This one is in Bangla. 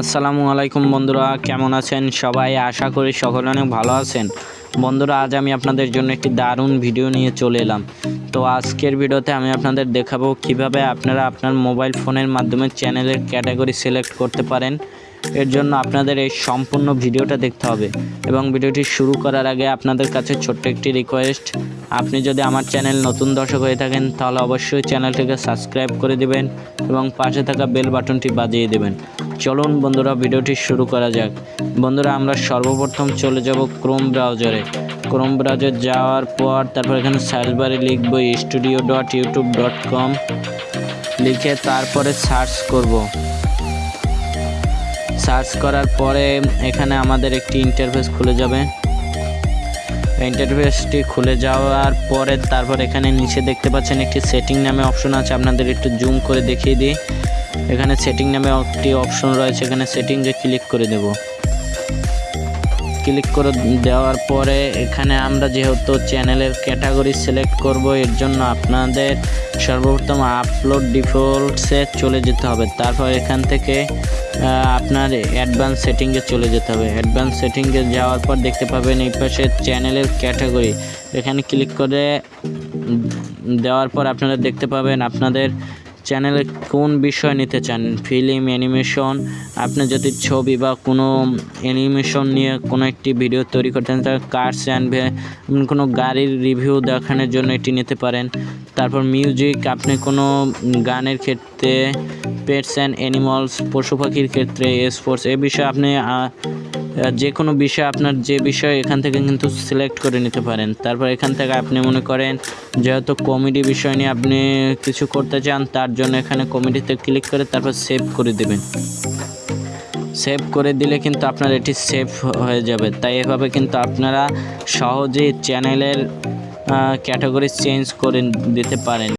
আসসালামু আলাইকুম বন্ধুরা, কেমন আছেন সবাই? আশা করি সকলে অনেক ভালো আছেন। বন্ধুরা, আজ আমি আপনাদের জন্য একটি দারুণ ভিডিও নিয়ে চলে এলাম। তো আজকের ভিডিওতে আমি আপনাদের দেখাবো কীভাবে আপনারা আপনার মোবাইল ফোনের মাধ্যমে চ্যানেলের ক্যাটাগরি সিলেক্ট করতে পারেন। এর জন্য আপনাদের এই সম্পূর্ণ ভিডিওটা দেখতে হবে এবং ভিডিওটি শুরু করার আগে আপনাদের কাছে ছোট্ট একটি রিকোয়েস্ট আপনি যদি আমার চ্যানেল নতুন দর্শক হয়ে থাকেন, তাহলে অবশ্যই চ্যানেলটিকে সাবস্ক্রাইব করে দিবেন এবং পাশে থাকা বেল বাটনটি বাজিয়ে দেবেন। চলুন বন্ধুরা, ভিডিওটি শুরু করা যাক। বন্ধুরা, আমরা সর্বপ্রথম চলে যাব ক্রোম ব্রাউজারে। ক্রোম ব্রাউজার যাওয়ার পর তারপর এখানে সার্চ বারে লিখব studio dot YouTube dot com লিখে তারপরে সার্চ করব। সার্চ করার পরে এখানে আমাদের একটি ইন্টারফেস খুলে যাবে। ইন্টারফেসটি খুলে যাওয়ার পরে তারপর এখানে নিচে দেখতে পাচ্ছেন একটি সেটিং নামে অপশন আছে। আপনাদের একটু জুম করে দেখিয়ে দিই। এখানে সেটিং নামে একটি অপশন রয়েছে, এখানে সেটিংয়ে ক্লিক করে দেব। ক্লিক করে দেওয়ার পরে এখানে আমরা যেহেতু চ্যানেলের ক্যাটাগরি সিলেক্ট করব, এর জন্য আপনাদের সর্বপ্রথম আপলোড ডিফল্টসে চলে যেতে হবে। তারপর এখান থেকে আপনার অ্যাডভান্স সেটিংয়ে চলে যেতে হবে। অ্যাডভান্স সেটিংয়ে যাওয়ার পর দেখতে পাবেন এই পাশে চ্যানেলের ক্যাটাগরি এখানে ক্লিক করে দেওয়ার পর আপনারা দেখতে পাবেন আপনাদের চ্যানেলে কোন বিষয় নিতে চান? Film, animation? আপনি যদি ছবি বা কোনো অ্যানিমেশন নিয়ে কোনো একটি ভিডিও তৈরি করতে চান, তাহলে কার্স অ্যান্ড কোনো গাড়ির রিভিউ দেখানোর জন্য এটি নিতে পারেন। তারপর মিউজিক, আপনি কোনো গানের ক্ষেত্রে, পেটস অ্যান্ড অ্যানিমালস, পশু পাখির ক্ষেত্রে, স্পোর্টস, এ বিষয়ে আপনি যে কোনো বিষয় আপনার যে বিষয় এখান থেকে কিন্তু সিলেক্ট করে নিতে পারেন। তারপর এখান থেকে আপনি মনে করেন, যেহেতু কমেডি বিষয় নিয়ে আপনি কিছু করতে চান, তার জন্য এখানে কমেডিতে ক্লিক করে তারপর সেভ করে দেবেন। সেভ করে দিলে কিন্তু আপনার এটি সেভ হয়ে যাবে। তাই এভাবে কিন্তু আপনারা সহজেই চ্যানেলের ক্যাটাগরি চেঞ্জ করে দিতে পারেন।